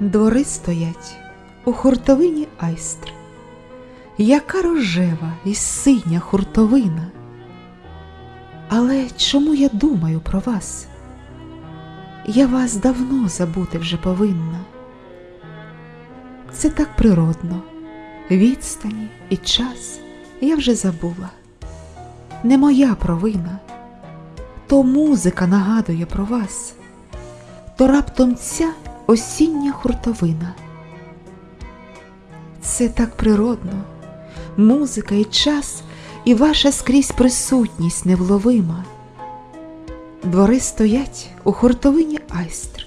Двори стоять у хуртовині айстр, яка рожева і синя хуртовина. Але чому я думаю про вас? Я вас давно забути вже повинна. Це так природно, відстані і час я вже забула. Не моя провина то музика нагадує про вас, то раптом ця осіння хуртовина. Це так природно, музика і час, і ваша скрізь присутність невловима. Двори стоять у хуртовині айстр,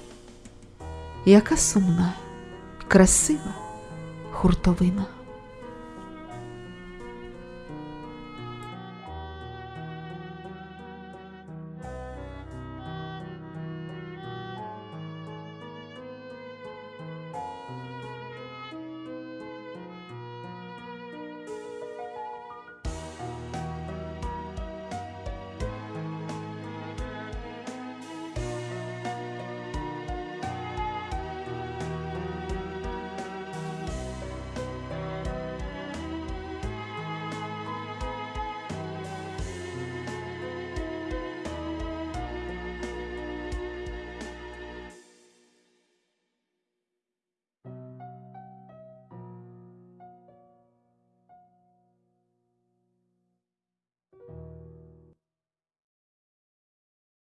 яка сумна, красива хуртовина.